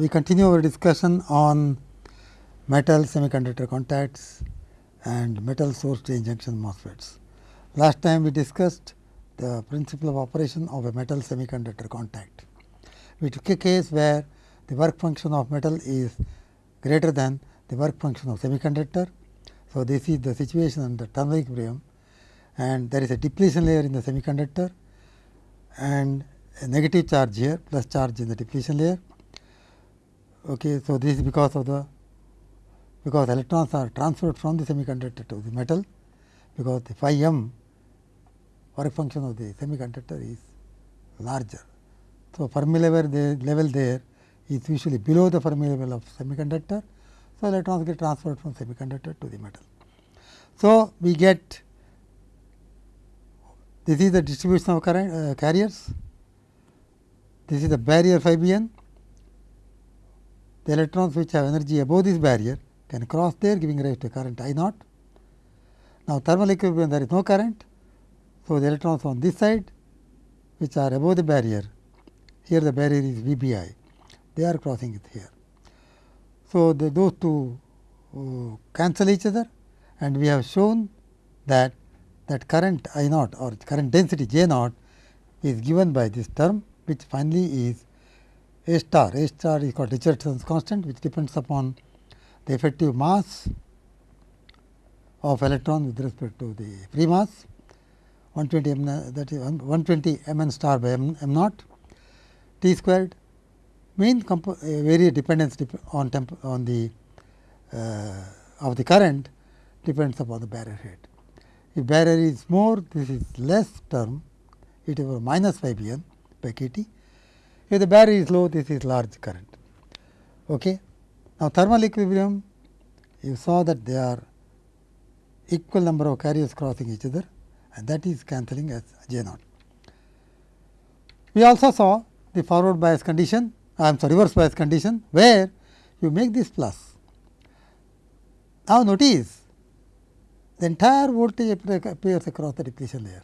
We continue our discussion on metal semiconductor contacts and metal source drain junction MOSFETs. Last time we discussed the principle of operation of a metal semiconductor contact. We took a case where the work function of metal is greater than the work function of semiconductor. So, this is the situation under thermal equilibrium and there is a depletion layer in the semiconductor and a negative charge here plus charge in the depletion layer Okay, so, this is because of the because electrons are transferred from the semiconductor to the metal because the phi m work function of the semiconductor is larger. So, Fermi level, the level there is usually below the Fermi level of semiconductor. So, electrons get transferred from semiconductor to the metal. So, we get this is the distribution of current uh, carriers, this is the barrier phi b n the electrons which have energy above this barrier can cross there giving rise to current I naught. Now, thermal equilibrium there is no current. So, the electrons on this side which are above the barrier here the barrier is V b i they are crossing it here. So, the, those two uh, cancel each other and we have shown that that current I naught or current density J naught is given by this term which finally is a star. A star is called Richardson's constant which depends upon the effective mass of electron with respect to the free mass 120 m that is 120 m n star by m, m naught t squared mean various dependence dep on temp on the uh, of the current depends upon the barrier height. If barrier is more this is less term it is minus phi b n by k t if the barrier is low, this is large current. Okay. Now, thermal equilibrium, you saw that there are equal number of carriers crossing each other and that is cancelling as J naught. We also saw the forward bias condition, I am sorry reverse bias condition, where you make this plus. Now, notice the entire voltage appears across the depletion layer.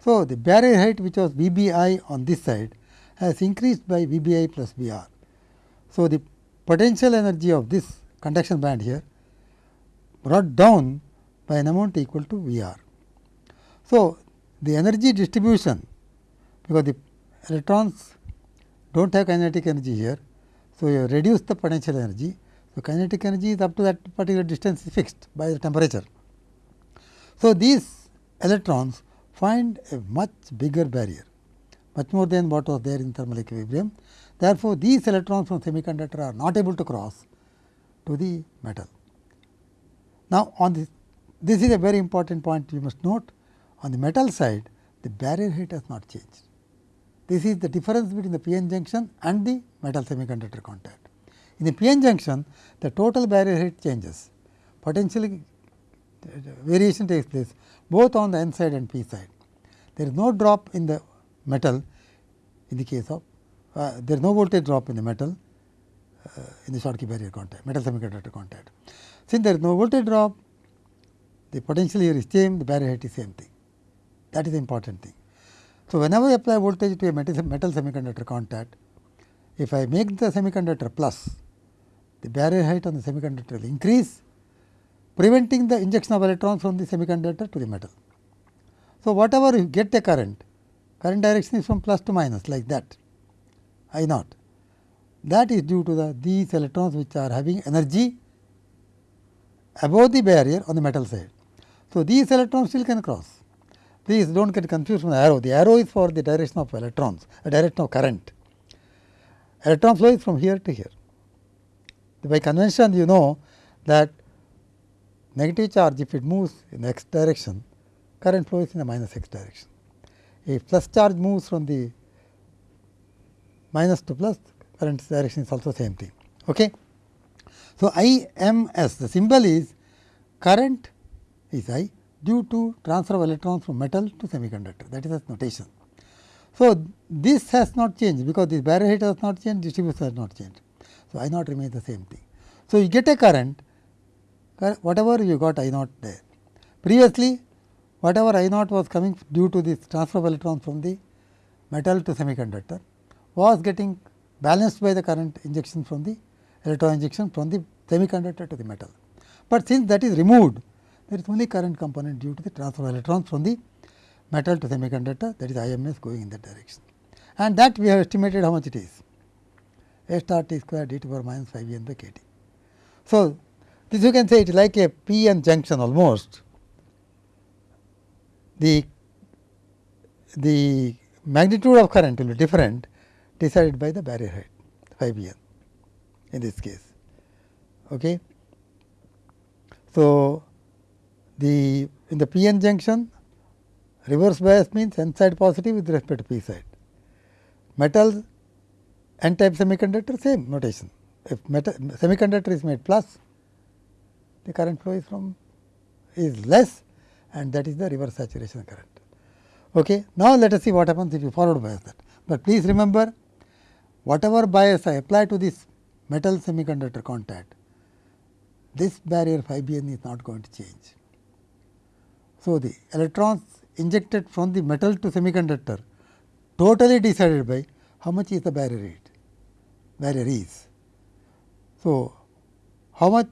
So, the barrier height which was V b i on this side has increased by V b i plus V r. So, the potential energy of this conduction band here brought down by an amount equal to V r. So, the energy distribution because the electrons do not have kinetic energy here. So, you reduce the potential energy. So, kinetic energy is up to that particular distance is fixed by the temperature. So, these electrons find a much bigger barrier much more than what was there in thermal equilibrium. Therefore, these electrons from semiconductor are not able to cross to the metal. Now, on this, this is a very important point you must note on the metal side the barrier height has not changed. This is the difference between the p-n junction and the metal semiconductor contact. In the p-n junction the total barrier height changes potentially variation takes place both on the n side and p side. There is no drop in the metal in the case of uh, there is no voltage drop in the metal uh, in the Schottky barrier contact, metal semiconductor contact. Since there is no voltage drop, the potential here is same, the barrier height is same thing. That is the important thing. So, whenever I apply voltage to a metal, metal semiconductor contact, if I make the semiconductor plus, the barrier height on the semiconductor will increase, preventing the injection of electrons from the semiconductor to the metal. So, whatever you get a current, current direction is from plus to minus like that I naught. That is due to the these electrons which are having energy above the barrier on the metal side. So, these electrons still can cross. Please do not get confused with the arrow. The arrow is for the direction of electrons, the direction of current. Electron flow is from here to here. By convention, you know that negative charge if it moves in x direction, current flow is in the minus x direction. If plus charge moves from the minus to plus, current direction is also same thing. Okay. So, I m s the symbol is current is I due to transfer of electrons from metal to semiconductor that is its notation. So, this has not changed because this barrier height has not changed distribution has not changed. So, I naught remains the same thing. So, you get a current whatever you got I naught there. Previously whatever I naught was coming due to this transfer of electrons from the metal to semiconductor was getting balanced by the current injection from the electron injection from the semiconductor to the metal. But since that is removed, there is only current component due to the transfer of electrons from the metal to semiconductor that is IMS going in that direction. And that we have estimated how much it is A star t square d to the power minus phi n by k t. So, this you can say it is like a p n junction almost. The, the magnitude of current will be different decided by the barrier height phi n in this case. Okay. So, the in the p n junction reverse bias means n side positive with respect to p side. Metals n type semiconductor same notation. If metal semiconductor is made plus, the current flow is from is less and that is the reverse saturation current. Okay. Now, let us see what happens if you forward bias that. But please remember whatever bias I apply to this metal semiconductor contact, this barrier phi b n is not going to change. So, the electrons injected from the metal to semiconductor totally decided by how much is the barrier rate, barrier is. So, how much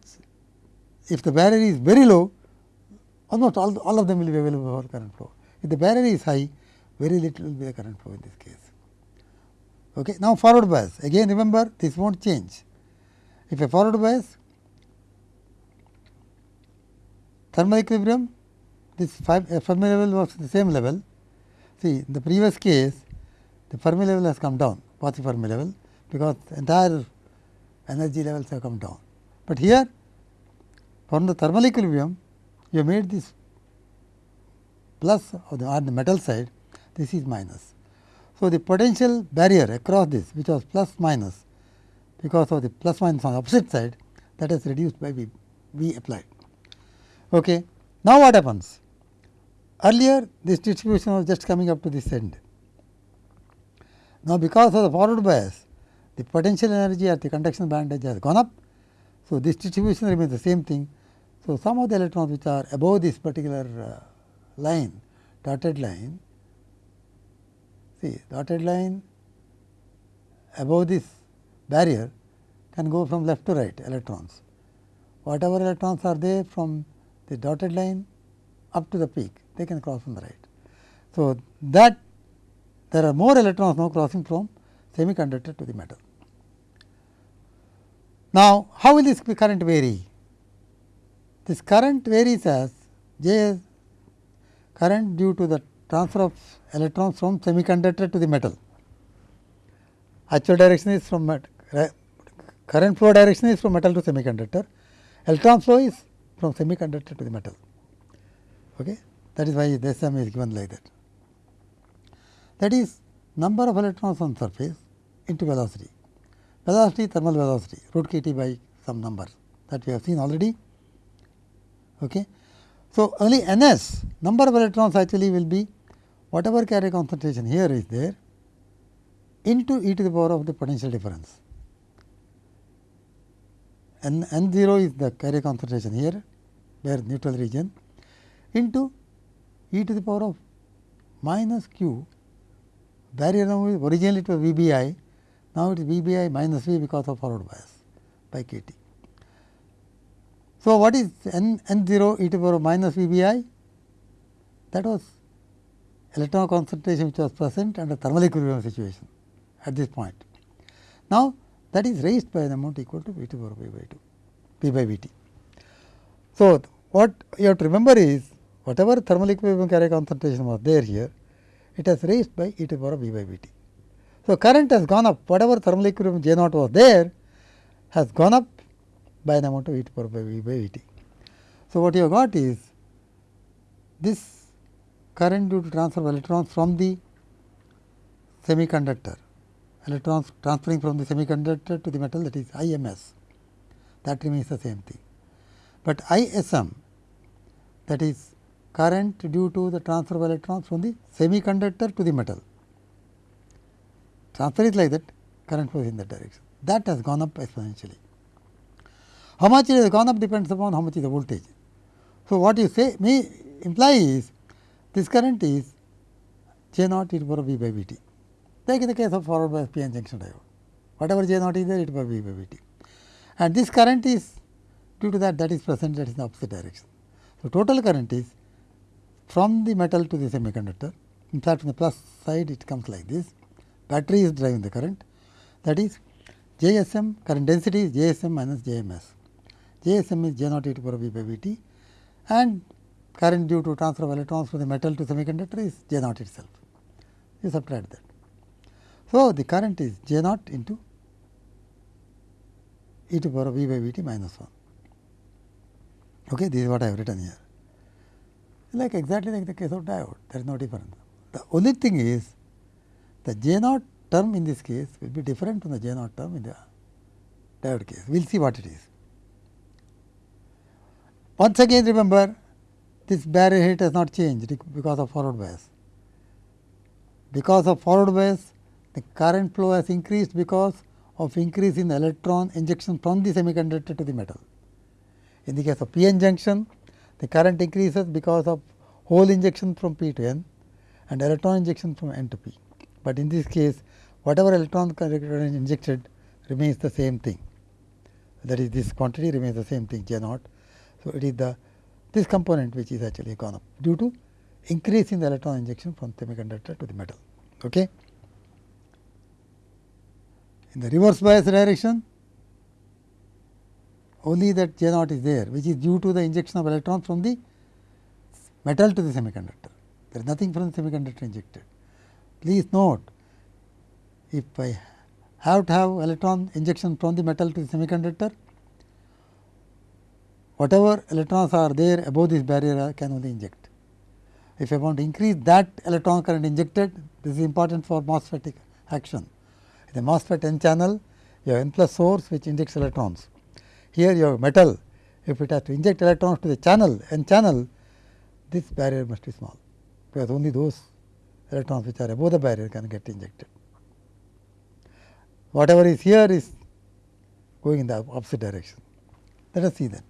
if the barrier is very low Oh, almost all, all of them will be available for current flow. If the barrier is high very little will be the current flow in this case. Okay. Now, forward bias again remember this will not change. If a forward bias thermal equilibrium this five Fermi level was the same level. See in the previous case the Fermi level has come down positive Fermi level because entire energy levels have come down. But here from the thermal equilibrium you made this plus on the, the metal side this is minus. So, the potential barrier across this which was plus minus because of the plus minus on the opposite side that is reduced by V, V applied. Okay. Now, what happens? Earlier this distribution was just coming up to this end. Now, because of the forward bias the potential energy at the conduction band edge has gone up. So, this distribution remains the same thing. So, some of the electrons which are above this particular uh, line dotted line see dotted line above this barrier can go from left to right electrons. Whatever electrons are there from the dotted line up to the peak they can cross from the right. So, that there are more electrons now crossing from semiconductor to the metal. Now, how will this current vary? This current varies as J is current due to the transfer of electrons from semiconductor to the metal. Actual direction is from current flow direction is from metal to semiconductor, electron flow is from semiconductor to the metal. Okay? That is why this sum is given like that. That is number of electrons on surface into velocity. Velocity thermal velocity root k t by some number that we have seen already. Okay. So, only n s number of electrons actually will be whatever carrier concentration here is there into e to the power of the potential difference. N, n 0 is the carrier concentration here where neutral region into e to the power of minus q barrier now originally it was V b i now it is V b i minus V because of forward bias by k t. So, what is n n 0 e to the power minus V b i that was electron concentration which was present under thermal equilibrium situation at this point. Now, that is raised by an amount equal to V to the power by 2 V by V t. So, what you have to remember is whatever thermal equilibrium carrier concentration was there here, it has raised by e to the power V by V t. So, current has gone up whatever thermal equilibrium J naught was there has gone up by the amount of the power by V t. So, what you have got is this current due to transfer of electrons from the semiconductor, electrons transferring from the semiconductor to the metal that is IMS that remains the same thing. But ISM that is current due to the transfer of electrons from the semiconductor to the metal. Transfer is like that, current flows in that direction. That has gone up exponentially. How much it has gone up depends upon how much is the voltage. So, what you say may imply is this current is J naught e to the power of V by V t. Take in the case of forward bias p n junction diode. whatever J naught is there it will V by V t and this current is due to that that is present that is in the opposite direction. So, total current is from the metal to the semiconductor in fact, from the plus side it comes like this battery is driving the current that is JSM current density is JSM minus JMS. JSM is J naught e to power V by V t and current due to transfer of electrons from the metal to semiconductor is J naught itself. You subtract that. So, the current is J naught into e to the power V by V t minus 1. Okay, this is what I have written here. Like exactly like the case of diode, there is no difference. The only thing is the J naught term in this case will be different from the J naught term in the diode case. We will see what it is. Once again remember this barrier height has not changed because of forward bias. Because of forward bias the current flow has increased because of increase in electron injection from the semiconductor to the metal. In the case of p-n junction the current increases because of hole injection from p to n and electron injection from n to p. But in this case whatever electron injected remains the same thing that is this quantity remains the same thing J naught. So, it is the this component which is actually gone up due to increase in the electron injection from semiconductor to the metal. Okay. In the reverse bias direction only that J naught is there which is due to the injection of electrons from the metal to the semiconductor. There is nothing from the semiconductor injected. Please note if I have to have electron injection from the metal to the semiconductor, whatever electrons are there above this barrier I can only inject. If I want to increase that electron current injected, this is important for MOSFET action. In the MOSFET n channel, you have n plus source which injects electrons. Here you have metal, if it has to inject electrons to the channel n channel, this barrier must be small, because only those electrons which are above the barrier can get injected. Whatever is here is going in the opposite direction. Let us see that.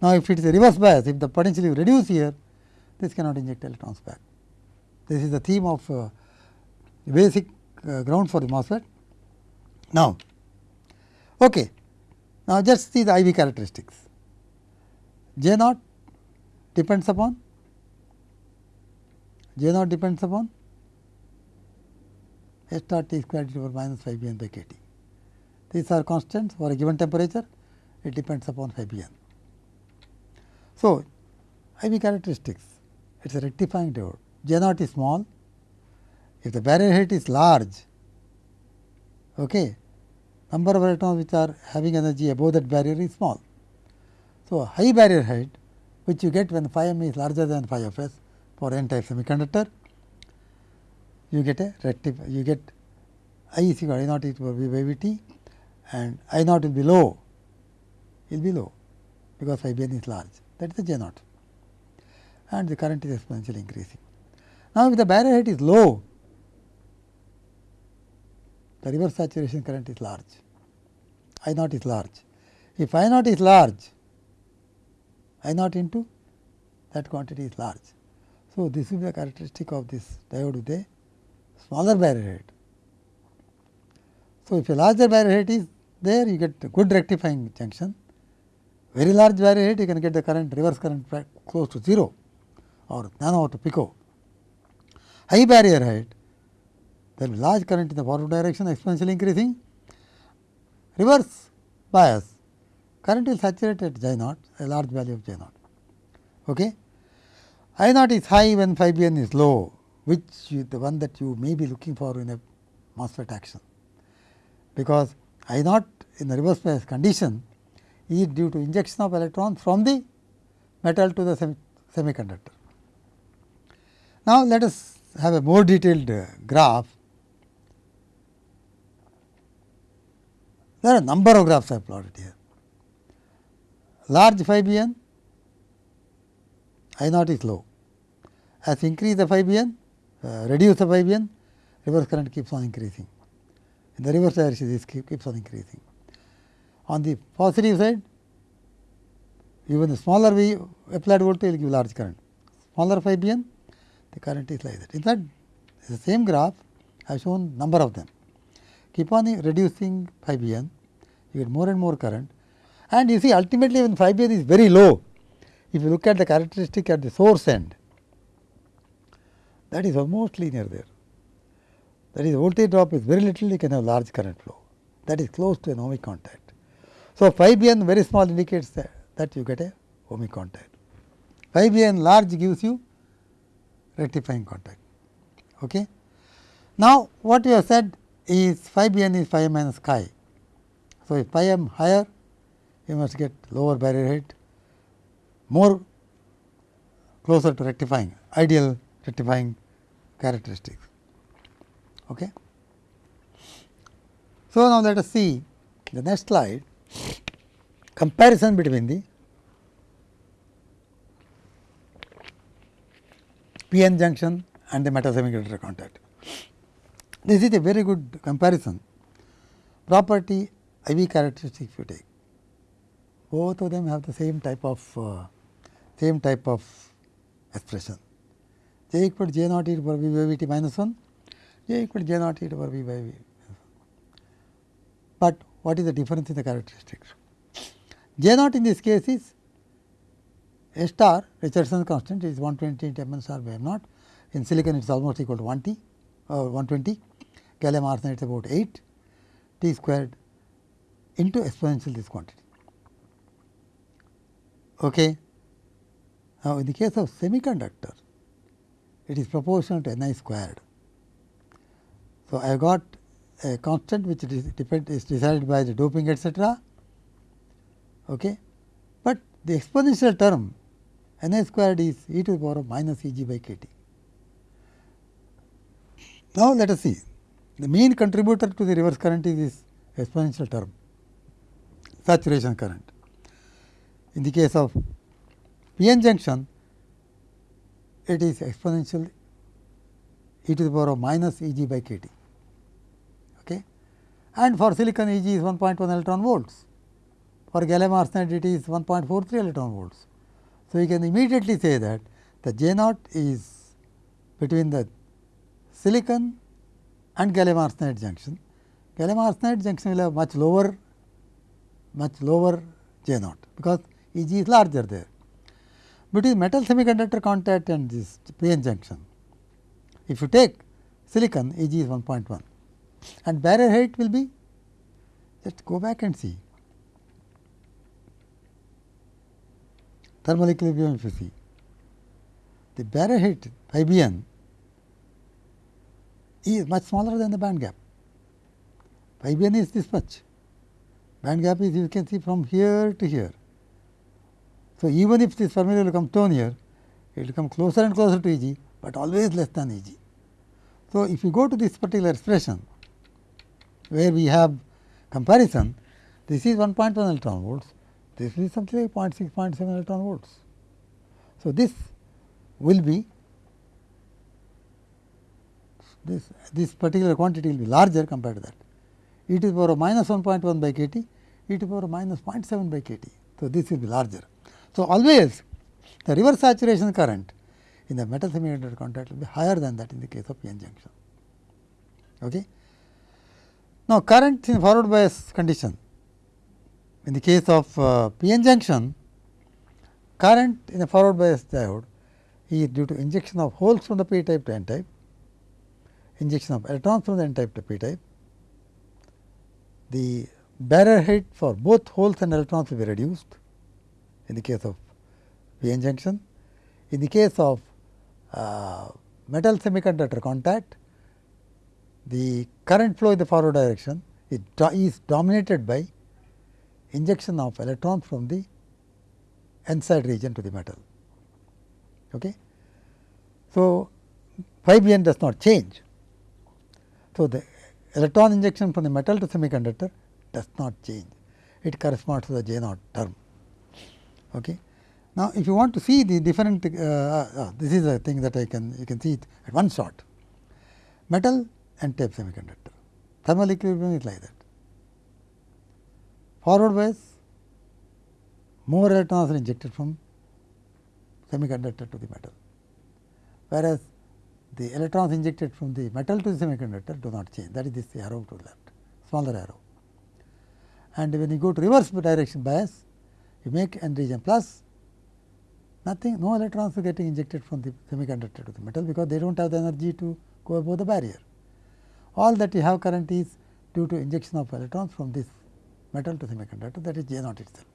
Now, if it is a reverse bias, if the potential is reduced here, this cannot inject electrons back. This is the theme of uh, basic uh, ground for the MOSFET. Now, okay. Now, just see the IV characteristics. J naught depends upon J naught depends upon S dot T square the power minus phi B n by k T. These are constants for a given temperature, it depends upon phi B n. So, IV characteristics, it is a rectifying diode. J naught is small, if the barrier height is large, okay, number of electrons which are having energy above that barrier is small. So, high barrier height which you get when phi m is larger than phi f s for n type semiconductor, you get a rectify, you get I is equal I naught equal V by V t and I naught will be low, will be low because phi b n is large that is the J naught and the current is exponentially increasing. Now, if the barrier height is low, the reverse saturation current is large, I naught is large. If I naught is large, I naught into that quantity is large. So, this will be the characteristic of this diode with a smaller barrier height. So, if a larger barrier height is there, you get a good rectifying junction. Very large barrier height, you can get the current reverse current close to 0 or nano to pico. High barrier height, there will be large current in the forward direction exponentially increasing. Reverse bias, current will saturate at J naught, a large value of J naught. Okay. I naught is high when phi b n is low, which you, the one that you may be looking for in a MOSFET action. Because I naught in the reverse bias condition is due to injection of electrons from the metal to the semi semiconductor. Now, let us have a more detailed uh, graph. There are a number of graphs I have plotted here. Large phi b n, I naught is low. As increase the phi b n, uh, reduce the phi b n, reverse current keeps on increasing. In the reverse direction, this keep, keeps on increasing. On the positive side, even the smaller V applied voltage will give large current. Smaller phi b n, the current is like that. In fact, the same graph I have shown number of them. keep on reducing phi b n, you get more and more current and you see ultimately when phi b n is very low, if you look at the characteristic at the source end, that is almost linear there. That is voltage drop is very little, you can have large current flow. That is close to an ohmic contact. So, phi b n very small indicates that, that you get a ohmic contact. Phi b n large gives you rectifying contact. Okay. Now, what we have said is phi b n is phi m minus chi. So, if phi m higher, you must get lower barrier height, more closer to rectifying, ideal rectifying characteristics. Okay. So, now let us see the next slide comparison between the p-n junction and the metal semiconductor contact. This is a very good comparison property IV characteristic if you take. Both of them have the same type of uh, same type of expression. J equal to J naught e to power v by v t minus 1, J equal to J naught e to power v by v. But what is the difference in the characteristics? J naught in this case is a star Richardson constant is 120 into m star by m naught. In silicon it is almost equal to 1 t uh, or 120, gallium arsenide is about 8 t squared into exponential this quantity. Okay. Now, in the case of semiconductor, it is proportional to n i squared. So, I have got a constant which is, is decided by the doping etcetera, okay. but the exponential term n i squared is e to the power of minus e g by k t. Now, let us see the main contributor to the reverse current is this exponential term saturation current. In the case of p-n junction, it is exponential e to the power of minus E g by k t. And for silicon E g is 1.1 electron volts, for gallium arsenide it is 1.43 electron volts. So, you can immediately say that the J naught is between the silicon and gallium arsenide junction. Gallium arsenide junction will have much lower much lower J naught, because E g is larger there. Between metal semiconductor contact and this p-n junction, if you take silicon E g is 1.1 and barrier height will be just go back and see thermal equilibrium if you see the barrier height phi b n is much smaller than the band gap. Phi b n is this much, band gap is you can see from here to here. So, even if this Fermi will come down here, it will come closer and closer to E g, but always less than E g. So, if you go to this particular expression where we have comparison, this is 1.1 electron volts, this is something like 0.6, 0.7 electron volts. So, this will be this, this particular quantity will be larger compared to that. E to the power of minus 1.1 by k t, e to the power of minus 0.7 by k t. So, this will be larger. So, always the reverse saturation current in the metal semiconductor contact will be higher than that in the case of p-n junction. Okay. Now, current in forward bias condition in the case of uh, p-n junction current in a forward bias diode is due to injection of holes from the p type to n type, injection of electrons from the n type to p type. The barrier height for both holes and electrons will be reduced in the case of p-n junction. In the case of uh, metal semiconductor contact, the current flow in the forward direction is, do is dominated by injection of electrons from the n side region to the metal. Okay. So, phi b n does not change. So, the electron injection from the metal to semiconductor does not change, it corresponds to the J naught term. Okay. Now, if you want to see the different, uh, uh, this is a thing that I can you can see it at one shot. Metal and type semiconductor, thermal equilibrium is like that. Forward bias, more electrons are injected from semiconductor to the metal, whereas the electrons injected from the metal to the semiconductor do not change that is this arrow to the left. smaller arrow. And when you go to reverse direction bias, you make n region plus, nothing, no electrons are getting injected from the semiconductor to the metal, because they do not have the energy to go above the barrier. All that you have current is due to injection of electrons from this metal to semiconductor that is J naught itself.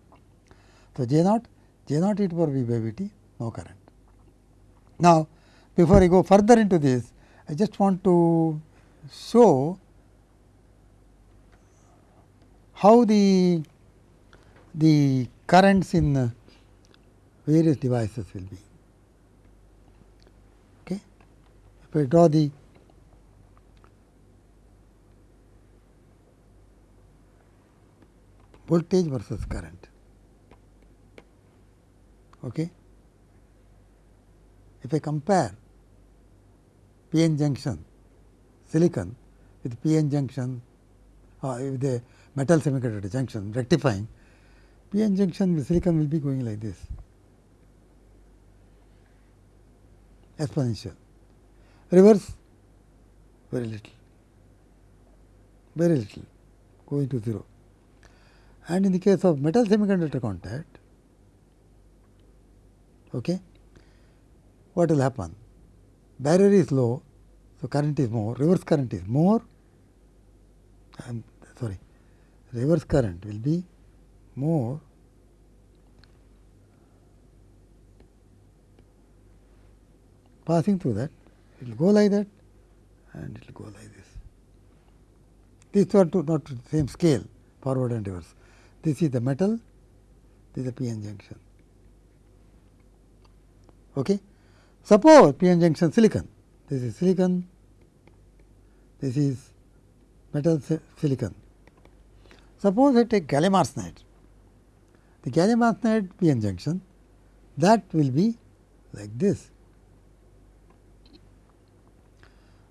So, J naught, J naught e to power v by v t, no current. Now, before I go further into this, I just want to show how the the currents in various devices will be. Okay. If I draw the voltage versus current. Okay. If I compare p n junction silicon with p n junction uh, with the metal semiconductor junction rectifying p n junction with silicon will be going like this. Exponential. Reverse? Very little. Very little. Going to 0 and in the case of metal semiconductor contact okay what will happen barrier is low so current is more reverse current is more I am sorry reverse current will be more passing through that it will go like that and it will go like this. These two are two not the same scale forward and reverse. This is the metal, this is the p-n junction. Okay. Suppose p-n junction silicon, this is silicon, this is metal silicon. Suppose I take gallium arsenide, the gallium arsenide p-n junction that will be like this.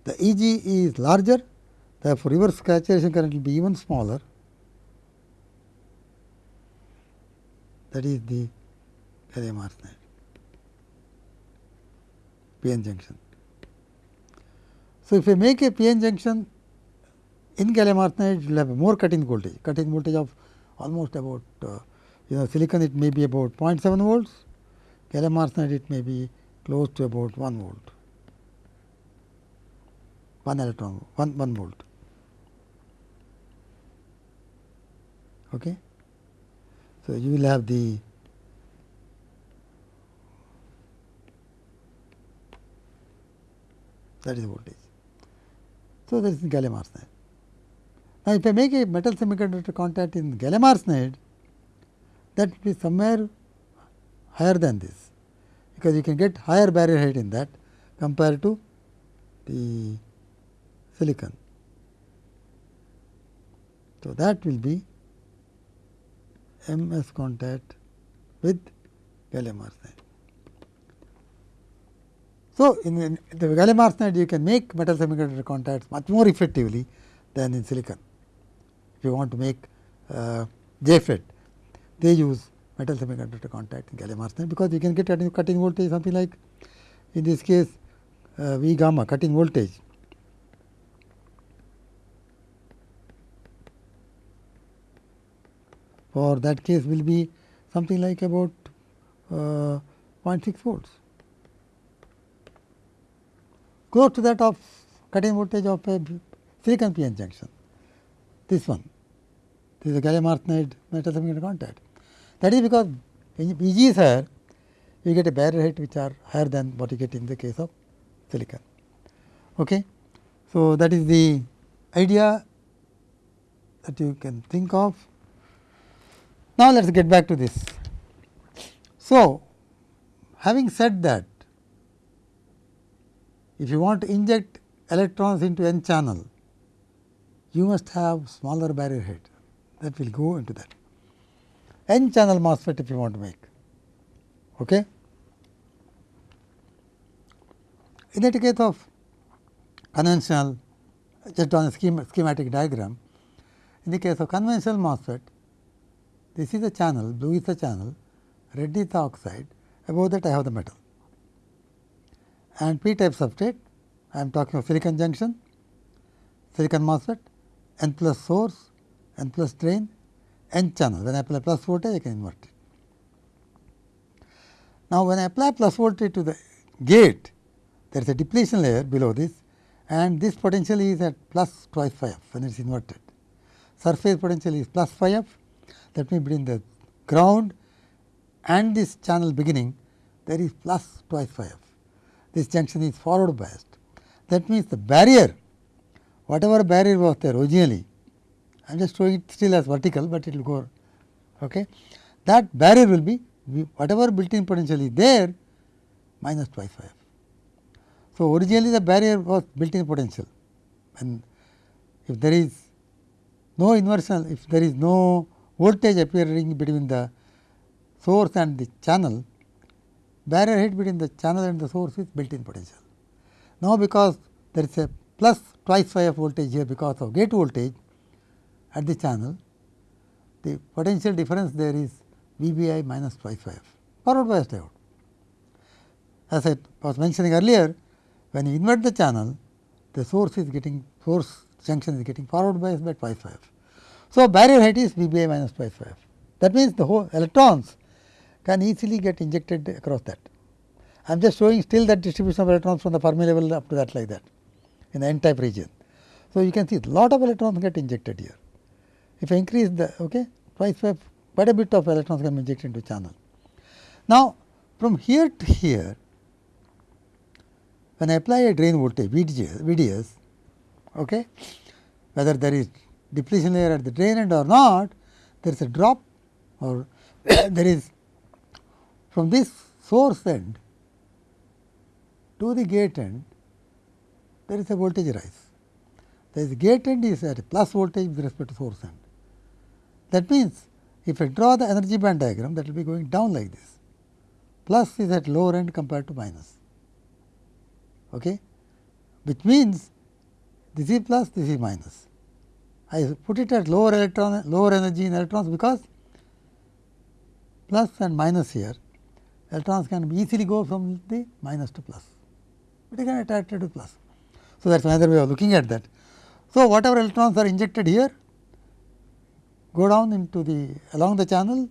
The E g is larger, therefore, reverse saturation current will be even smaller. That is the gallium arsenide p-n junction. So, if I make a p-n junction in gallium arsenide, it will have more cut-in voltage, cut-in voltage of almost about uh, you know silicon it may be about 0.7 volts, gallium arsenide it may be close to about 1 volt, 1 electron, 1, 1 volt. Okay. So, you will have the that is voltage. So, that is gallium arsenide. Now, if I make a metal semiconductor contact in gallium arsenide, that will be somewhere higher than this, because you can get higher barrier height in that compared to the silicon. So, that will be M s contact with gallium arsenide. So, in, in the gallium arsenide you can make metal semiconductor contacts much more effectively than in silicon. If you want to make uh, JFET, they use metal semiconductor contact in gallium arsenide, because you can get cut-in voltage something like in this case uh, V gamma cutting voltage for that case will be something like about uh, 0.6 volts. Close to that of cut-in voltage of a silicon p-n junction this one. This is a gallium arsenide metal semiconductor contact. That is because Eg is higher you get a barrier height which are higher than what you get in the case of silicon. Okay. So, that is the idea that you can think of now, let us get back to this. So, having said that, if you want to inject electrons into n channel, you must have smaller barrier height that will go into that. N channel MOSFET if you want to make. Okay? In the case of conventional, just on a schematic diagram, in the case of conventional MOSFET, this is the channel, blue is the channel, red is the oxide, above that I have the metal. And p type substrate, I am talking of silicon junction, silicon MOSFET n plus source, n plus drain, n channel. When I apply plus voltage, I can invert it. Now, when I apply plus voltage to the gate, there is a depletion layer below this and this potential is at plus twice phi f when it is inverted. Surface potential is plus phi f that means between the ground and this channel beginning there is plus twice phi f. This junction is forward biased. That means the barrier whatever barrier was there originally I am just showing it still as vertical, but it will go okay. that barrier will be whatever built in potential is there minus twice phi f. So, originally the barrier was built in potential and if there is no inversion, if there is no voltage appearing between the source and the channel, barrier height between the channel and the source is built in potential. Now, because there is a plus twice phi of voltage here because of gate voltage at the channel, the potential difference there is V b i minus twice phi f forward bias diode. As I was mentioning earlier, when you invert the channel, the source is getting source junction is getting forward bias by twice phi f. So, barrier height is V b i minus phi f. That means, the whole electrons can easily get injected across that. I am just showing still that distribution of electrons from the Fermi level up to that like that in the n type region. So, you can see lot of electrons get injected here. If I increase the okay, twice phi quite a bit of electrons can be injected into channel. Now, from here to here when I apply a drain voltage VDS, VDS okay, whether there is depletion layer at the drain end or not, there is a drop or there is from this source end to the gate end, there is a voltage rise. The gate end is at a plus voltage with respect to source end. That means, if I draw the energy band diagram, that will be going down like this. Plus is at lower end compared to minus, okay? which means this is plus, this is minus. I put it at lower electron, lower energy in electrons because plus and minus here, electrons can easily go from the minus to plus, but they can attracted to plus. So, that is another way of looking at that. So, whatever electrons are injected here go down into the along the channel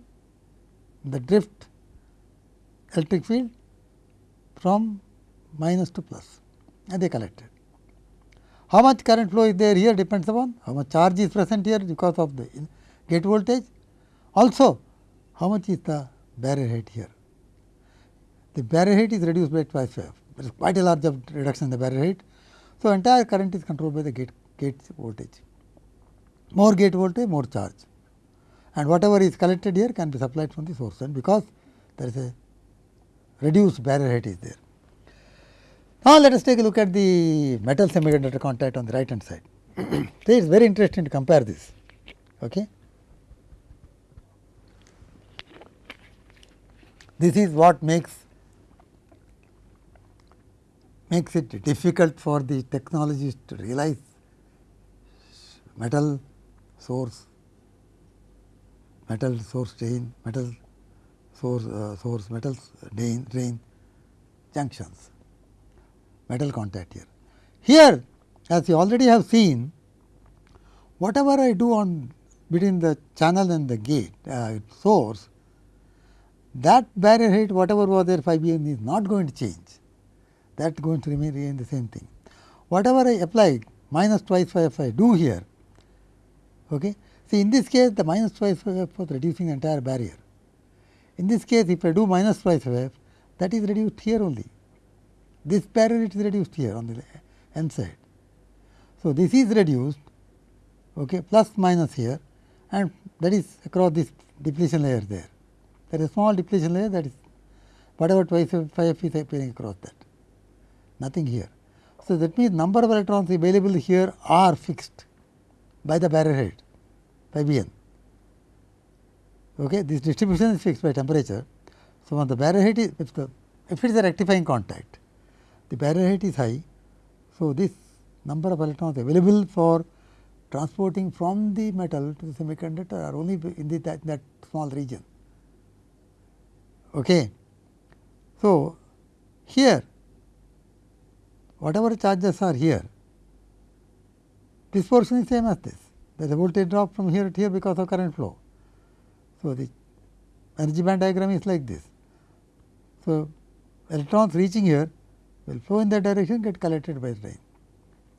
the drift electric field from minus to plus and they collected. How much current flow is there here depends upon how much charge is present here because of the gate voltage. Also, how much is the barrier height here. The barrier height is reduced by twice. There is quite a large reduction in the barrier height. So, entire current is controlled by the gate, gate voltage. More gate voltage, more charge and whatever is collected here can be supplied from the source and because there is a reduced barrier height is there. Now, let us take a look at the metal semiconductor contact on the right hand side. so, it is very interesting to compare this. Okay. This is what makes makes it difficult for the technologists to realize metal source, metal source drain, metal source uh, source metal drain, drain junctions metal contact here. Here as you already have seen whatever I do on between the channel and the gate uh, source that barrier height whatever was there phi b n is not going to change that going to remain, the same thing. Whatever I apply minus twice phi f I do here okay. See in this case the minus twice phi f was reducing the entire barrier. In this case if I do minus twice phi f that is reduced here only this barrier is reduced here on the n side. So, this is reduced okay, plus minus here and that is across this depletion layer there. There is a small depletion layer that is whatever twice phi f is appearing across that, nothing here. So, that means number of electrons available here are fixed by the barrier height phi B n. Okay. This distribution is fixed by temperature. So, when the barrier height is if the if it is a rectifying contact the barrier height is high. So, this number of electrons available for transporting from the metal to the semiconductor are only in the, that, that small region. Okay. So, here whatever charges are here, this portion is same as this there is a voltage drop from here to here because of current flow. So, the energy band diagram is like this. So, electrons reaching here will flow in that direction get collected by the drain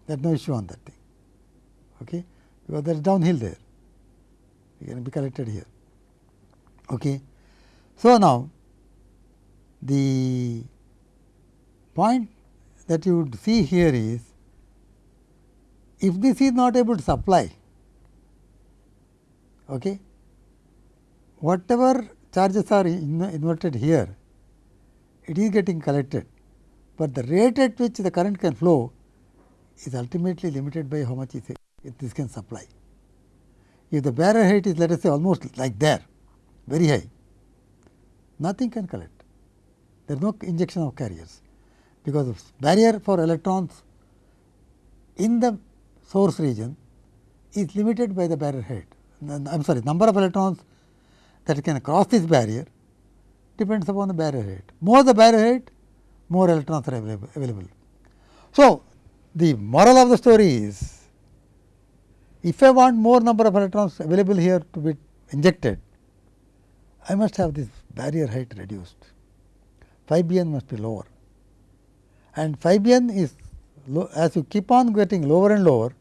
there is no issue on that thing. Okay, because there is downhill there. It can be collected here. Okay. So, now the point that you would see here is if this is not able to supply okay, whatever charges are in inverted here it is getting collected, but the rate at which the current can flow is ultimately limited by how much this can supply. If the barrier height is let us say almost like there very high, nothing can collect. There is no injection of carriers, because the barrier for electrons in the source region is limited by the barrier height. I am sorry number of electrons that can cross this barrier depends upon the barrier height. More the barrier height, more electrons are available. So, the moral of the story is if I want more number of electrons available here to be injected, I must have this barrier height reduced. Phi b n must be lower and phi b n is as you keep on getting lower and lower,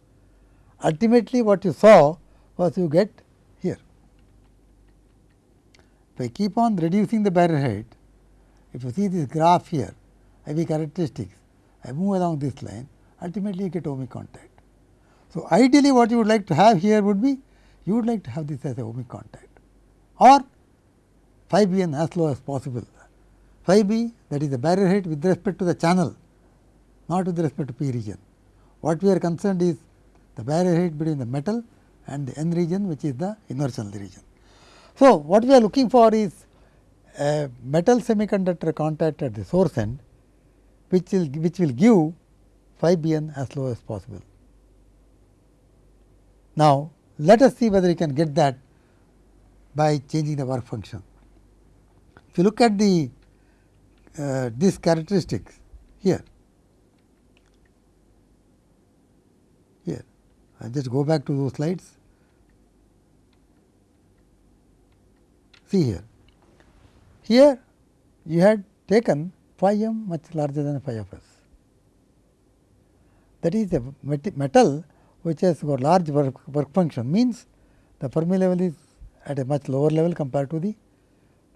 ultimately what you saw was you get here. If I keep on reducing the barrier height, if you see this graph here, I V characteristics, I move along this line, ultimately you get ohmic contact. So, ideally what you would like to have here would be you would like to have this as a ohmic contact or phi b n as low as possible. Phi b that is the barrier height with respect to the channel not with respect to p region. What we are concerned is the barrier height between the metal and the n region which is the inversion region. So, what we are looking for is a metal semiconductor contact at the source end which will which will give phi b n as low as possible. Now, let us see whether you can get that by changing the work function. If you look at the uh, these characteristics here, here I just go back to those slides. See here, here you had taken phi m much larger than phi of s that is a metal which has got large work, work function means the Fermi level is at a much lower level compared to the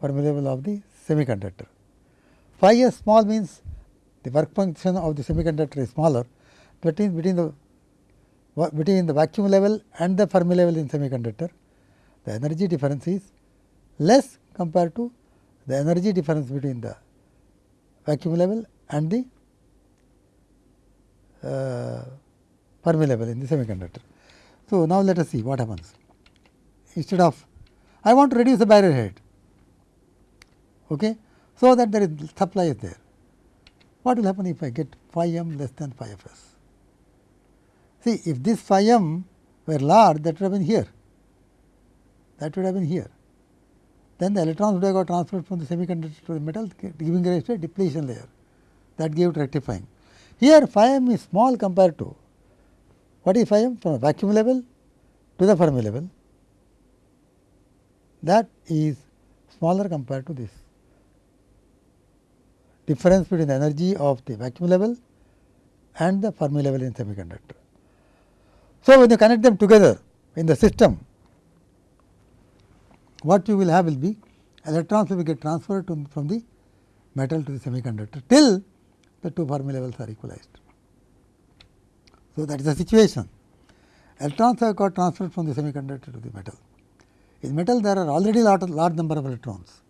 Fermi level of the semiconductor. Phi s small means the work function of the semiconductor is smaller that means between the between the vacuum level and the Fermi level in semiconductor the energy difference is less compared to the energy difference between the vacuum level and the uh, Fermi level in the semiconductor. So, now let us see what happens. Instead of I want to reduce the barrier height, okay, so that there is supply is there. What will happen if I get phi m less than phi f s? See, if this phi m were large, that would have been here. That would have been here. Then the electrons would have got transferred from the semiconductor to the metal, giving rise to a depletion layer. That gave rectifying. Here phi m is small compared to what is phi m from vacuum level to the Fermi level that is smaller compared to this difference between the energy of the vacuum level and the Fermi level in semiconductor. So, when you connect them together in the system what you will have will be electrons will be get transferred to, from the metal to the semiconductor till the two Fermi levels are equalized. So, that is the situation. Electrons have got transferred from the semiconductor to the metal. In metal there are already lot large number of electrons.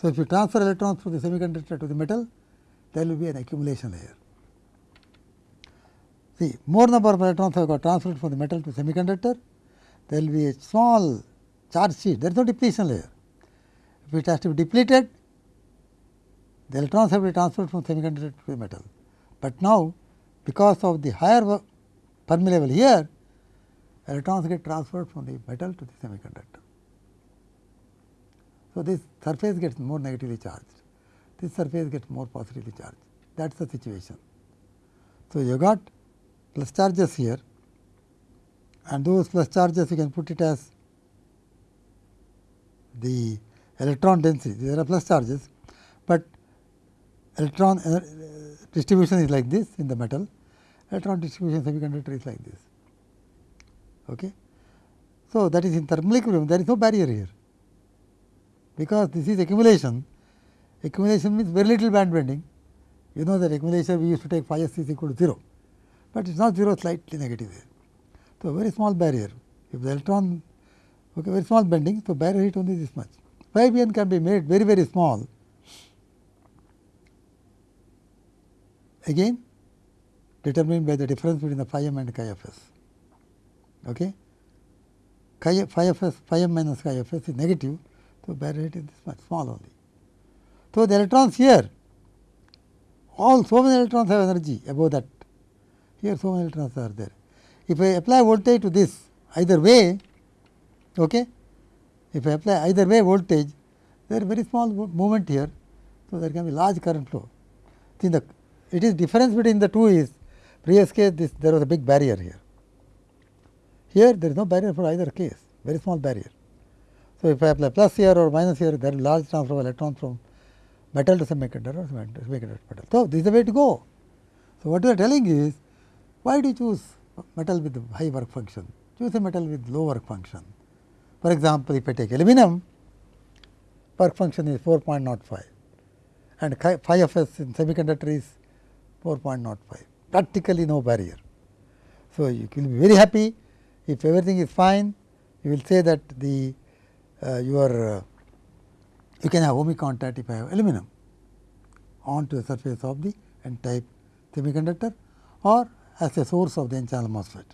So, if you transfer electrons from the semiconductor to the metal, there will be an accumulation layer. See, more number of electrons have got transferred from the metal to semiconductor, there will be a small charge sheet, there is no depletion layer. If it has to be depleted, the electrons have to be transferred from semiconductor to metal. But now, because of the higher Fermi level here, electrons get transferred from the metal to the semiconductor. So, this surface gets more negatively charged, this surface gets more positively charged, that is the situation. So, you got plus charges here and those plus charges you can put it as the electron density. There are plus charges, but electron uh, distribution is like this in the metal, electron distribution semiconductor is like this. Okay. So, that is in thermal equilibrium there is no barrier here, because this is accumulation, accumulation means very little band bending. You know that accumulation we used to take phi s is equal to 0, but it is not 0 slightly negative there. So, very small barrier if the electron okay, very small bending, so barrier height only this much. Phi b n can be made very very small again determined by the difference between the phi m and chi f s. Okay. Chi, phi f s, phi m minus chi f s is negative, so barrier height is this much small only. So, the electrons here all so many electrons have energy above that here so many electrons are there. If I apply voltage to this either way, okay, if I apply either way voltage, there is very small movement here. So, there can be large current flow. See the it is difference between the two is previous case this there was a big barrier here. Here there is no barrier for either case, very small barrier. So, if I apply plus here or minus here, there is large transfer of electrons from metal to semiconductor or semiconductor metal. So, this is the way to go. So, what we are telling is why do you choose metal with high work function, choose a metal with low work function. For example, if I take aluminum, work function is 4.05 and phi of s in semiconductor is 4.05, practically no barrier. So, you will be very happy if everything is fine, you will say that the uh, your uh, you can have ohmic contact if I have aluminum onto the surface of the n type semiconductor or as a source of the n channel MOSFET.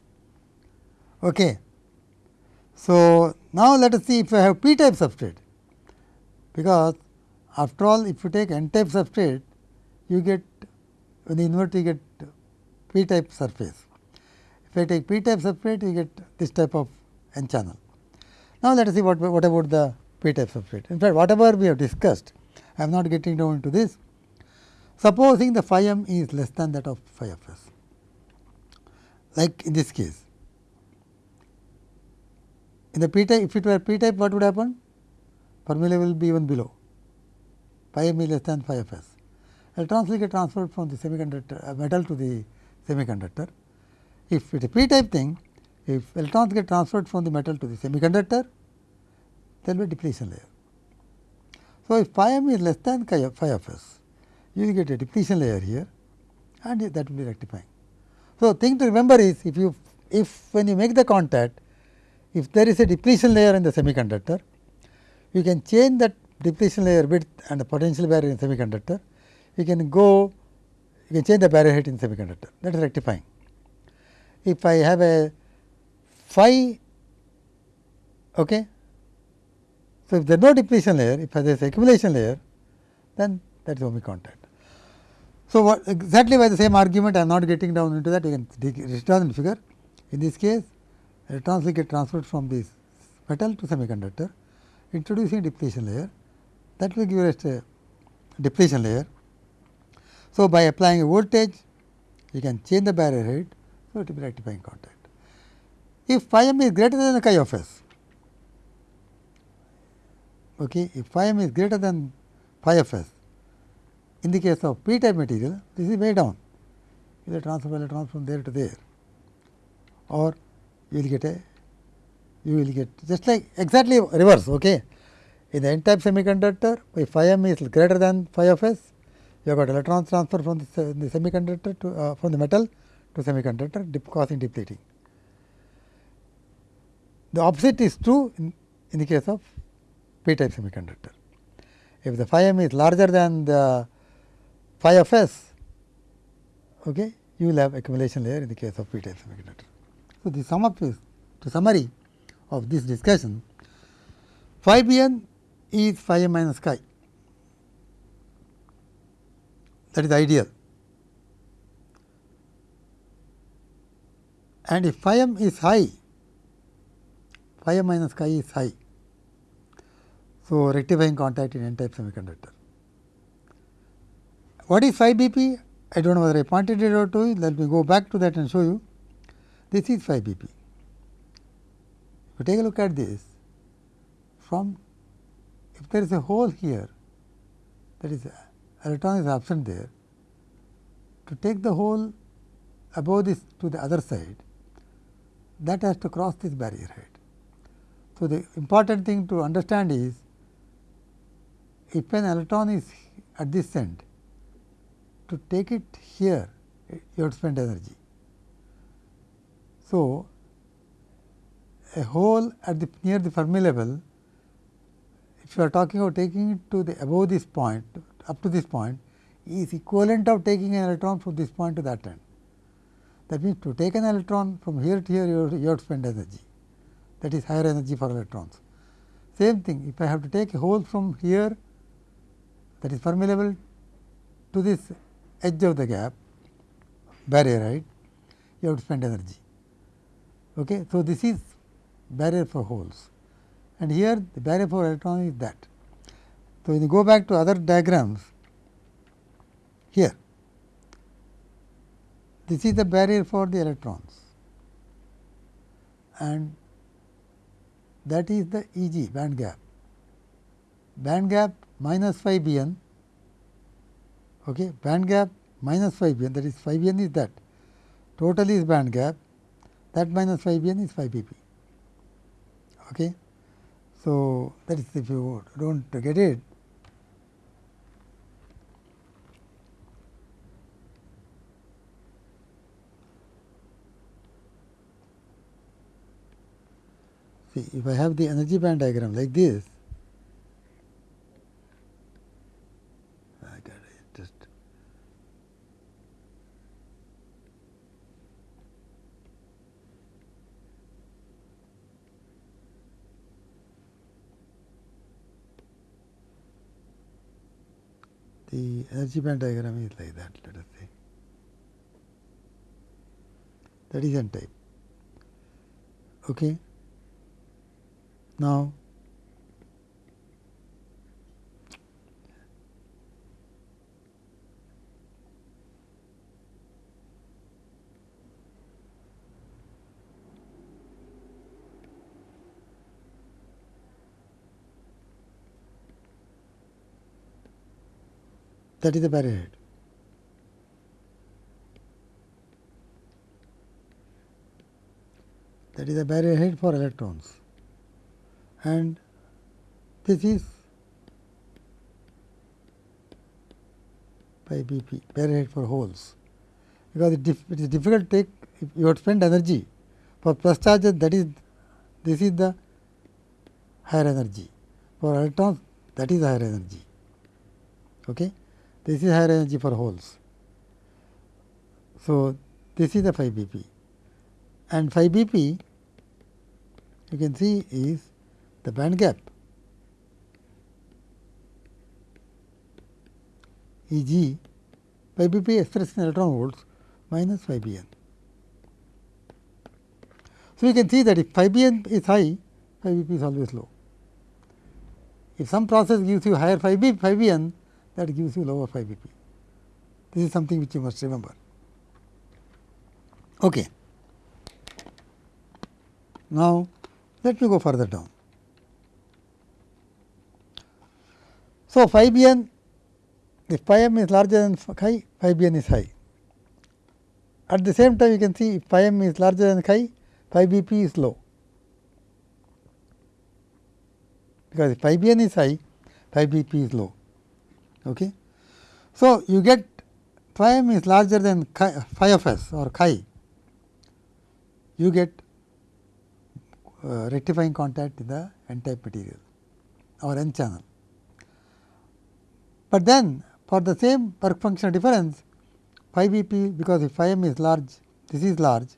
Okay. So, now let us see if I have p type substrate, because after all if you take n type substrate you get when you invert you get p type surface. If I take p type substrate you get this type of n channel. Now, let us see what, what about the p type substrate. In fact, whatever we have discussed I am not getting down into this. Supposing the phi m is less than that of phi f s like in this case. In the p type if it were p type what would happen? Level will be even below phi m is less than phi f s. Electrons will get transferred from the semiconductor uh, metal to the semiconductor. If it is a p type thing, if electrons get transferred from the metal to the semiconductor, there will be depletion layer. So, if phi m is less than phi of s, you will get a depletion layer here and that will be rectifying. So, thing to remember is if you if when you make the contact, if there is a depletion layer in the semiconductor, you can change that depletion layer width and the potential barrier in semiconductor, you can go you can change the barrier height in semiconductor that is rectifying. If I have a phi okay, so if there is no depletion layer, if there is accumulation layer, then that is ohmic contact. So, what exactly by the same argument I am not getting down into that you can write down in figure. In this case electrons get transferred from this metal to semiconductor introducing depletion layer that will give us a depletion layer. So, by applying a voltage you can change the barrier height, so it will be rectifying contact. If phi m is greater than chi of s, okay, if phi m is greater than phi of s, in the case of p type material, this is way down, you will transfer electrons from there to there or you will get a you will get just like exactly reverse. Okay. In the n type semiconductor, if phi m is greater than phi of s, you have got electrons transfer from the, the semiconductor to uh, from the metal to semiconductor dip causing depleting. The opposite is true in, in the case of p type semiconductor. If the phi m is larger than the phi of s, okay, you will have accumulation layer in the case of p type semiconductor. So, the sum up is to summary of this discussion phi b n is phi m minus chi that is ideal and if phi m is high phi m minus chi is high. So, rectifying contact in n type semiconductor. What is phi b p? I do not know whether I pointed it out to you, let me go back to that and show you. This is phi BP. If you take a look at this from if there is a hole here that is electron is absent there to take the hole above this to the other side that has to cross this barrier height. So, the important thing to understand is if an electron is at this end to take it here you have to spend energy. So, a hole at the near the Fermi level if you are talking about taking it to the above this point up to this point is equivalent of taking an electron from this point to that end. That means, to take an electron from here to here you have, you have to spend energy that is higher energy for electrons. Same thing if I have to take a hole from here that is Fermi level to this edge of the gap barrier right you have to spend energy. Okay. So, this is barrier for holes and here the barrier for electron is that. So, when you go back to other diagrams here this is the barrier for the electrons and that is the E g band gap. Band gap minus phi b n okay, band gap minus phi b n that is phi b n is that total is band gap that minus phi b n is phi b p. Okay. So, that is if you do not get it See, if I have the energy band diagram like this, I got it just the energy band diagram is like that let us say that is n type. Okay? Now, that is the barrier height. That is the barrier height for electrons and this is phi b p barrier height for holes, because it, it is difficult to take if you have to spend energy for plus charges that is this is the higher energy for electrons that is higher energy. Okay. This is higher energy for holes. So, this is the phi b p and phi b p you can see is the band gap E g phi b p expressed in electron volts minus phi b n. So, you can see that if phi b n is high, phi b p is always low. If some process gives you higher phi b, phi b n, that gives you lower phi b p. This is something which you must remember. Okay. Now, let me go further down. So, phi b n if phi m is larger than chi, phi b n is high. At the same time you can see if phi m is larger than chi, phi b p is low. Because if phi b n is high, phi b p is low. Okay. So, you get phi m is larger than phi of s or chi, you get uh, rectifying contact in the n type material or n channel. But then for the same work function difference phi b p because if phi m is large this is large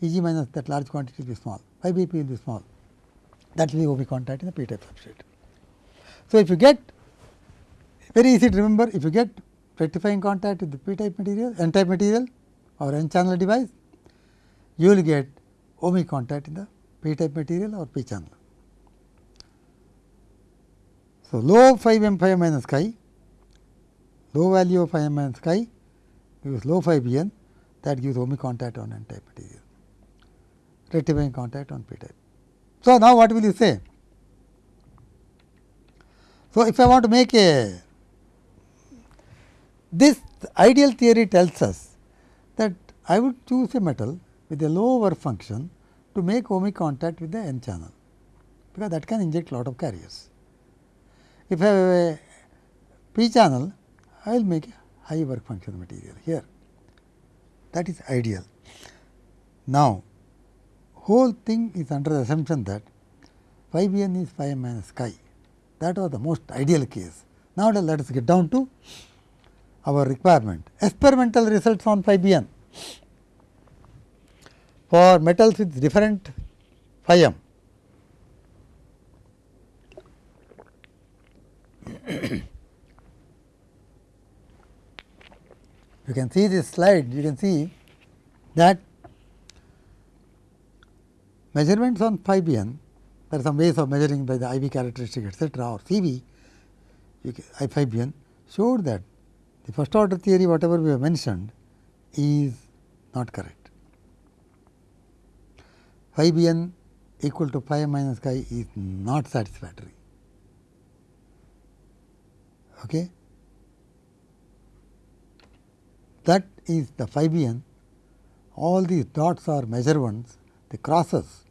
E g minus that large quantity will be small phi b p will be small that will be ohmic contact in the p type substrate. So, if you get very easy to remember if you get rectifying contact with the p type material n type material or n channel device you will get ohmic contact in the p type material or p channel. So, low phi m phi minus chi, low value of phi m minus chi gives low phi b n that gives ohmic contact on n type material, rectifying contact on p type. So, now what will you say? So, if I want to make a this ideal theory tells us that I would choose a metal with a low work function to make ohmic contact with the n channel, because that can inject lot of carriers. If I have a p channel, I will make a high work function material here that is ideal. Now, whole thing is under the assumption that phi b n is phi minus chi that was the most ideal case. Now, let us get down to our requirement. Experimental results on phi b n for metals with different. Phi m. you can see this slide, you can see that measurements on phi b n, there are some ways of measuring by the I V characteristic etcetera or C V I phi b n showed that the first order theory whatever we have mentioned is not correct. Phi b n equal to phi minus chi is not satisfactory. Okay. That is the phi b n, all these dots are measured ones, the crosses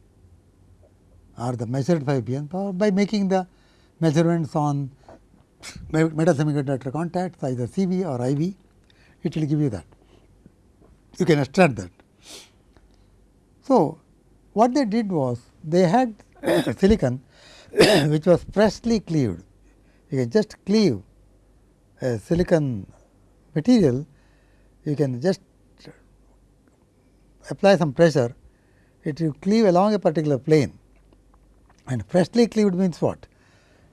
are the measured phi b n by making the measurements on metal semiconductor contacts either CV or IV, it will give you that. You can extract that. So, what they did was they had silicon which was freshly cleaved. You can just cleave a silicon material, you can just apply some pressure, it will cleave along a particular plane and freshly cleaved means what?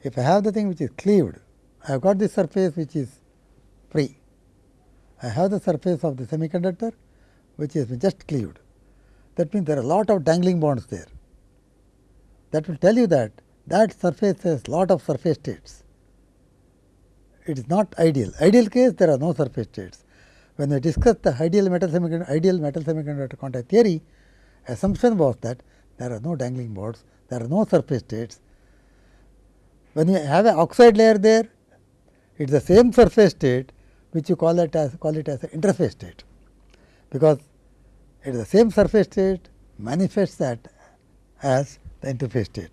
If I have the thing which is cleaved, I have got this surface which is free. I have the surface of the semiconductor which is just cleaved. That means there are a lot of dangling bonds there. That will tell you that that surface has lot of surface states. It is not ideal. Ideal case there are no surface states. When we discussed the ideal metal semiconductor, ideal metal semiconductor contact theory, assumption was that there are no dangling bonds, there are no surface states. When you have an oxide layer there, it is the same surface state which you call it as call it as an interface state, because it is the same surface state manifests that as the interface state.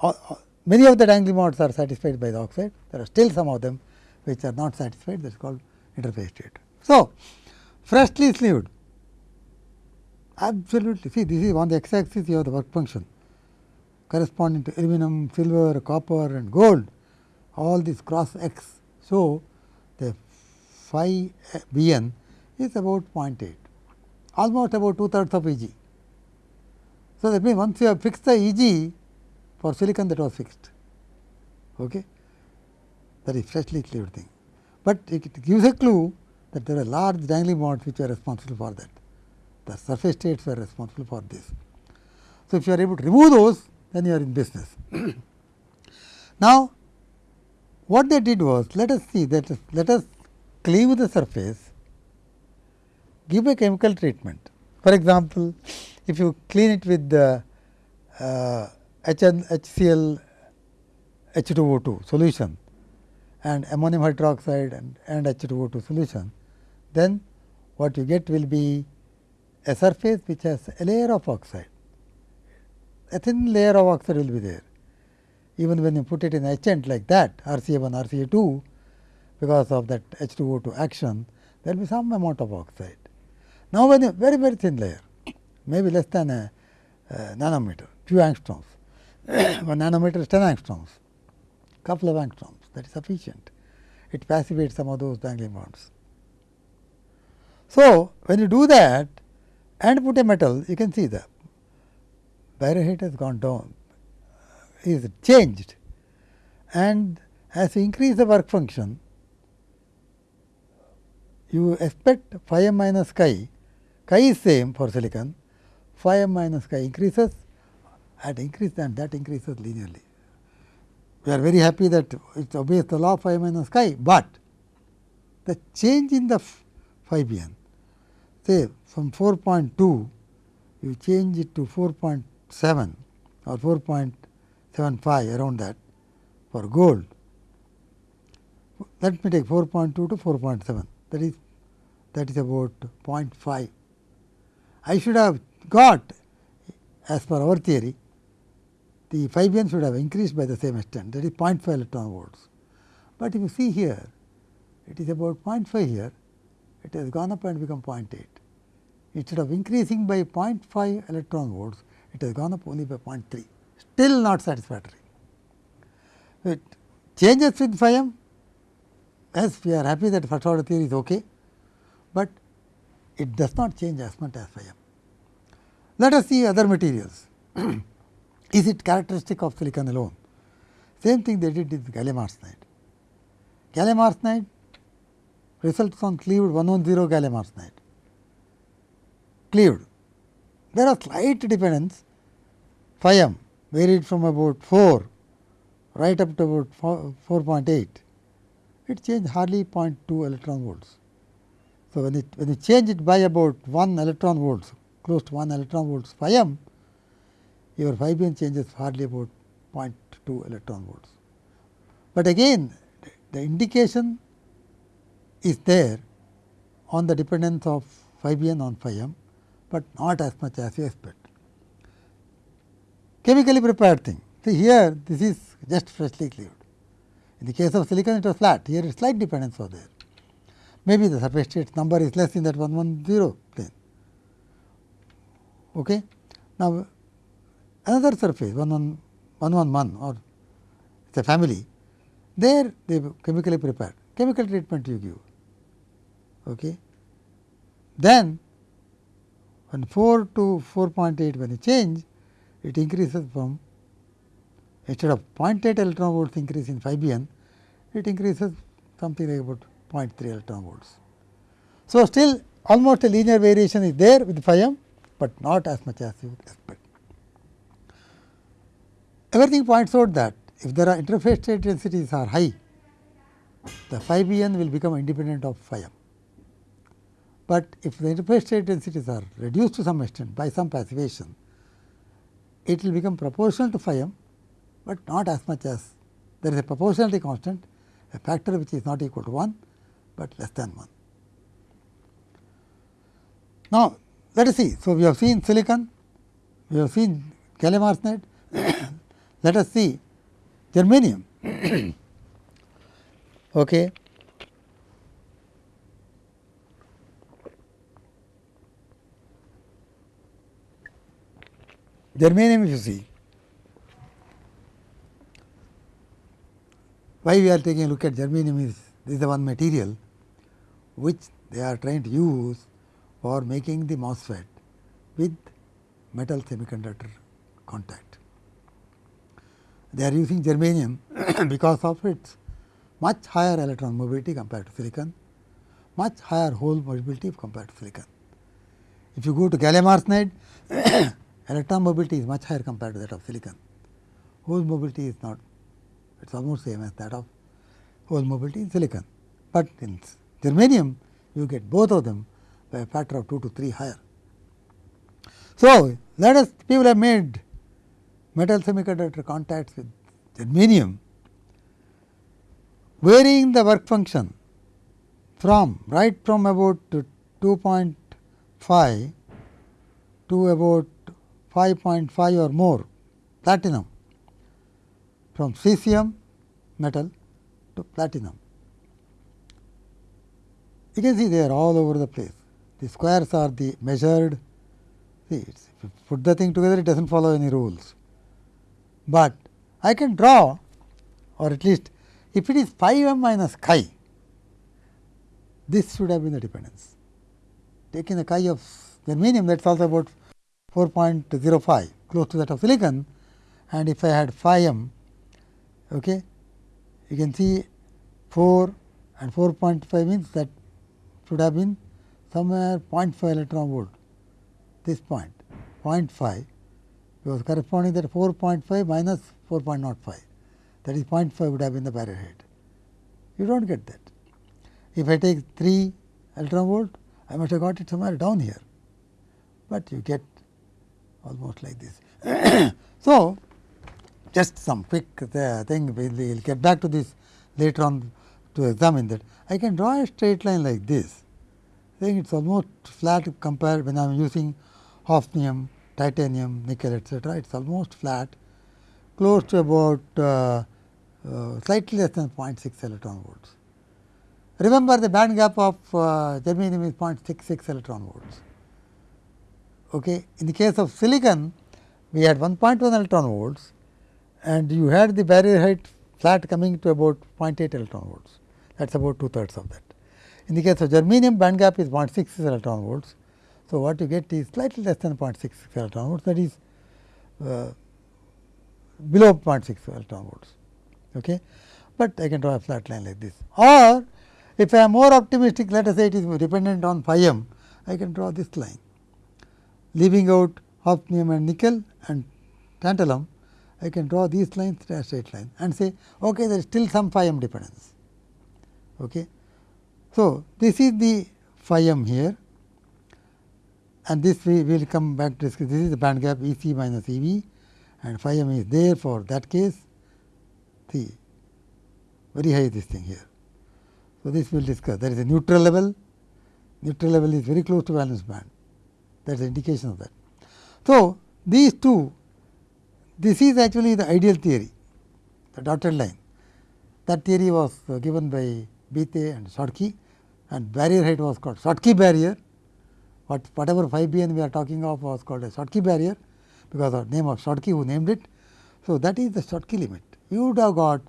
Uh, uh, many of the dangling bonds are satisfied by the oxide, there are still some of them which are not satisfied. That is called interface state. So, freshly cleaved absolutely. See this is on the x axis you have the work function. Corresponding to aluminum, silver, copper and gold. All these cross x so, the phi b n is about 0.8 almost about two thirds of E g. So, that means once you have fixed the E g for silicon that was fixed okay. that is freshly cleaved thing, but it gives a clue that there are large dangling bonds which are responsible for that the surface states were responsible for this. So, if you are able to remove those then you are in business. now, what they did was let us see that let us cleave the surface, give a chemical treatment. For example, if you clean it with the uh, HCl H2O2 solution and ammonium hydroxide and, and H2O2 solution, then what you get will be a surface which has a layer of oxide. A thin layer of oxide will be there even when you put it in etchant like that RCA1, RCA2 because of that H2O2 action there will be some amount of oxide. Now, when a very very thin layer maybe less than a, a nanometer few angstroms, one nanometer is 10 angstroms, couple of angstroms that is sufficient. It passivates some of those dangling bonds. So, when you do that and put a metal you can see the barrier height has gone down is changed. And as you increase the work function, you expect phi m minus chi, chi is same for silicon, phi m minus chi increases. At increase and that increases linearly. We are very happy that it obeys the law of phi minus chi, but the change in the phi b n say from 4.2 you change it to 4.7 or 4.75 around that for gold. Let me take 4.2 to 4.7 that is that is about 0.5. I should have got as per our theory the phi b n should have increased by the same extent that is 0.5 electron volts. But if you see here it is about 0.5 here it has gone up and become 0.8. Instead of increasing by 0.5 electron volts it has gone up only by 0.3 still not satisfactory. It changes with phi m yes we are happy that first order theory is okay, but it does not change as much as phi m. Let us see other materials. is it characteristic of silicon alone? Same thing they did with gallium arsenide. Gallium arsenide results on cleaved 110 gallium arsenide. Cleaved. There are slight dependence phi m varied from about 4 right up to about 4.8. It changed hardly 0.2 electron volts. So, when it when you change it by about 1 electron volts close to 1 electron volts phi m your phi b n changes hardly about 0.2 electron volts. But again the indication is there on the dependence of phi b n on phi m, but not as much as you expect. Chemically prepared thing. See here this is just freshly cleaved. In the case of silicon it was flat, here slight dependence was there. Maybe the surface state number is less in that 110 plane. Okay. Now, another surface 111 or it is a family, there they chemically prepared, chemical treatment you give. Okay. Then, when 4 to 4.8 when you change, it increases from instead of 0.8 electron volts increase in phi b n, it increases something like about 0.3 electron volts. So, still almost a linear variation is there with phi m, but not as much as you would expect. Everything points out that if there are interface state densities are high, the phi b n will become independent of phi m. But if the interface state densities are reduced to some extent by some passivation, it will become proportional to phi m, but not as much as there is a proportionality constant, a factor which is not equal to 1, but less than 1. Now, let us see. So, we have seen silicon, we have seen gallium arsenide, let us see germanium. okay. Germanium if you see, why we are taking a look at germanium is this is the one material which they are trying to use for making the MOSFET with metal semiconductor contact. They are using germanium because of its much higher electron mobility compared to silicon, much higher hole mobility compared to silicon. If you go to gallium arsenide, electron mobility is much higher compared to that of silicon. Hole mobility is not, it is almost same as that of hole mobility in silicon. But in germanium, you get both of them by a factor of 2 to 3 higher. So, let us people have made metal semiconductor contacts with germanium varying the work function from right from about 2.5 to about 5.5 or more platinum from cesium metal to platinum. You can see they are all over the place. The squares are the measured, see if you put the thing together it does not follow any rules. But I can draw or at least if it is phi m minus chi, this should have been the dependence. Taking the chi of germanium that is also about 4.05 close to that of silicon and if I had phi m, okay, you can see 4 and 4.5 means that should have been somewhere 0.5 electron volt this point 0.5 because corresponding that 4.5 minus 4.05 that is 0.5 would have been the barrier height. You do not get that. If I take 3 electron volt I must have got it somewhere down here, but you get almost like this. So, just some quick uh, thing we will get back to this later on to examine that. I can draw a straight line like this, saying it is almost flat compared when I am using hafnium, titanium, nickel etcetera. It is almost flat close to about uh, uh, slightly less than 0.6 electron volts. Remember the band gap of uh, germanium is 0.66 electron volts. Okay. In the case of silicon, we had 1.1 electron volts and you had the barrier height flat coming to about 0.8 electron volts that is about two thirds of that. In the case of germanium band gap is 0.66 electron volts. So, what you get is slightly less than 0.66 electron volts that is uh, below 0.6 electron volts. Okay. But I can draw a flat line like this or if I am more optimistic let us say it is dependent on phi m I can draw this line leaving out hafnium and nickel and tantalum I can draw these lines straight line and say okay there is still some phi m dependence. Okay. So, this is the phi m here and this we will come back to discuss this is the band gap E c minus E v and phi m is there for that case see very high this thing here. So, this we will discuss there is a neutral level neutral level is very close to valence band that is the indication of that. So, these two this is actually the ideal theory the dotted line that theory was uh, given by Bethe and Schottky and barrier height was called Schottky barrier what whatever phi b n we are talking of was called a Schottky barrier because of name of Schottky who named it. So, that is the Schottky limit you would have got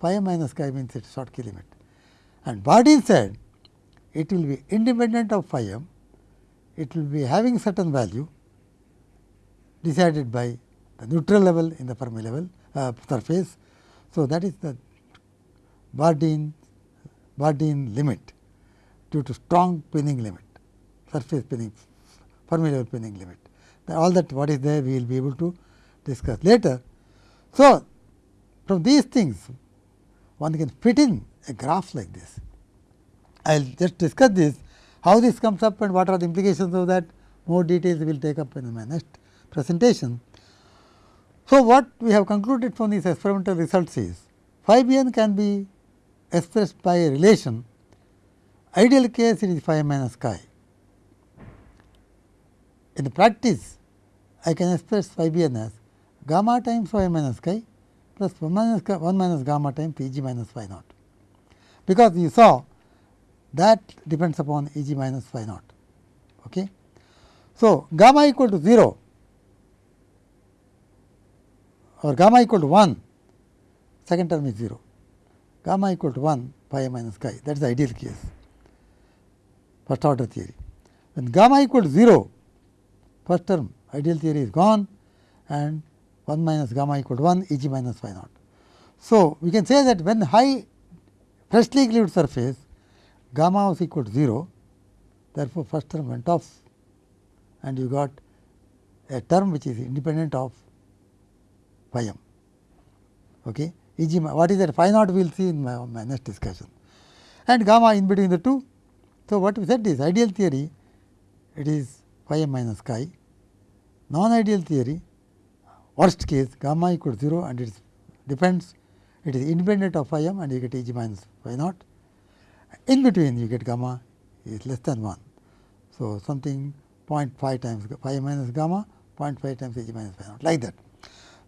phi minus chi means it is Schottky limit and Bardeen said it will be independent of phi m it will be having certain value decided by the neutral level in the Fermi level uh, surface. So, that is the Bardeen Bardeen limit due to strong pinning limit surface pinning Fermi level pinning limit. All that what is there we will be able to discuss later. So, from these things one can fit in a graph like this. I will just discuss this how this comes up and what are the implications of that more details we will take up in my next presentation. So, what we have concluded from these experimental results is phi b n can be expressed by a relation ideal case it is phi minus chi. In the practice I can express phi b n as gamma times phi minus chi plus 1 minus 1 minus gamma times p g minus phi naught. Because you saw that depends upon E g minus phi naught. Okay. So, gamma equal to 0 or gamma equal to 1 second term is 0 gamma equal to 1 pi minus chi that is the ideal case first order theory. When gamma equal to 0 first term ideal theory is gone and 1 minus gamma equal to 1 E g minus phi naught. So, we can say that when high freshly cleaved surface gamma was equal to 0 therefore, first term went off and you got a term which is independent of phi m. Okay. E g what is that phi naught we will see in my, my next discussion and gamma in between the two. So, what we said is ideal theory it is phi m minus chi non ideal theory worst case gamma equal to 0 and it depends it is independent of phi m and you get E g minus phi naught in between you get gamma is less than 1. So, something 0.5 times phi minus gamma 0.5 times H minus phi naught like that.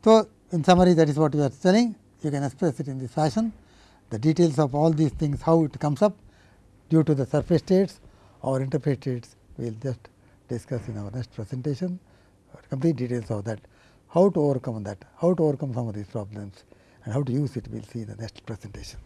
So, in summary that is what we are telling. You can express it in this fashion. The details of all these things how it comes up due to the surface states or interface states we will just discuss in our next presentation. Complete details of that. How to overcome that? How to overcome some of these problems? And how to use it? We will see in the next presentation.